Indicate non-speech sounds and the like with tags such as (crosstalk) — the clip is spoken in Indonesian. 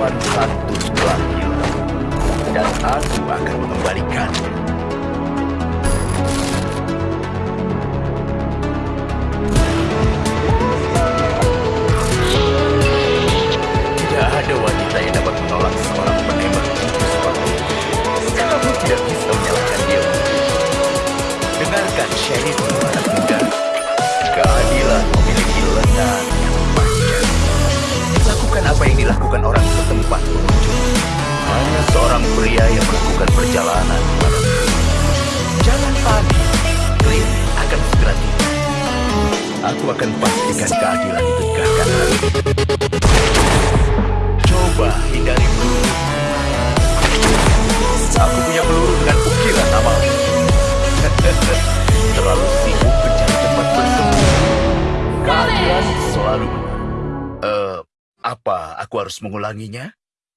lawan satu setelahnya dan aku akan mengembalikannya. Tidak ada wanita yang dapat menolak seorang penembak itu seperti Kamu tidak bisa menyalahkan dia. Dengarkan Sheriff anak muda. Keadilan memiliki lengan yang panjang. Lakukan apa yang dilakukan orang tempat pengunjung. Hanya seorang pria yang melakukan perjalanan. Jangan panik, Green akan segera tiba. Aku akan pastikan keadilan ditegakkan hari ini. Coba hindari peluru. Aku punya peluru dengan ukiran nama. (laughs) Terlalu sibuk mencari tempat bersembunyi. Keadilan selalu. Uh, apa aku harus mengulanginya?